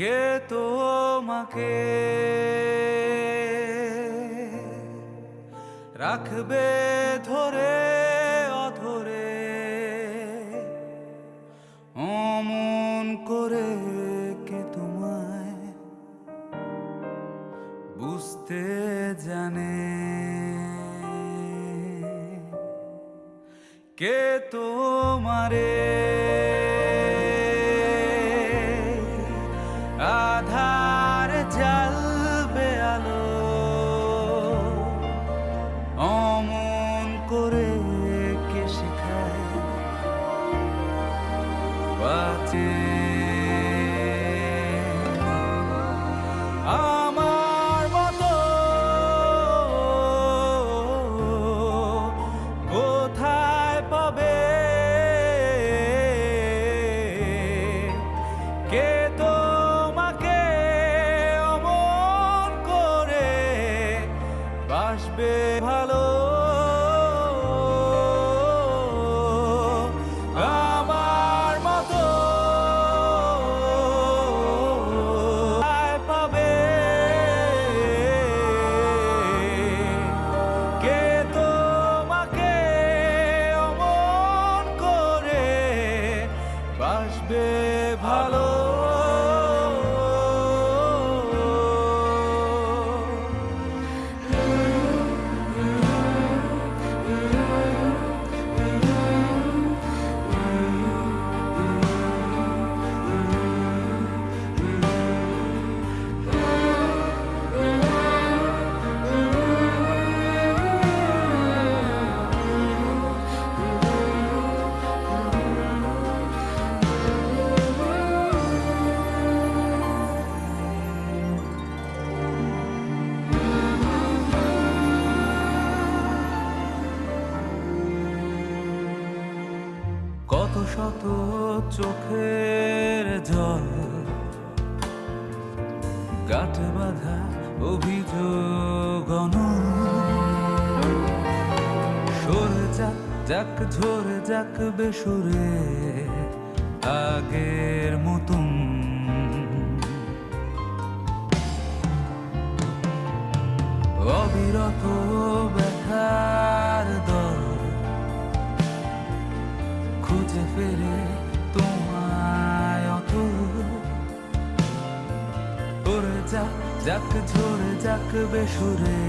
কে তোমাকে রাখবে ধরে অধরে? অমন করে কে তোমায় বুঝতে জানে? কে তোমারে? আধার জ্বালবে আলো। অমন করে কে শেখায়? বাঁচে। আমার মতো কোথায় পাবে? কে ভালো কত শত চোখের জল গাঁটে বাঁধা অভিযোগ সরে যাক যাক, ঝরে যাক বেসরে আগের মতন। অবিরত ব্যথার খুঁজে ফেরে তোমায় অত ওরে যাক যাক ঝরে যাক বেসুরে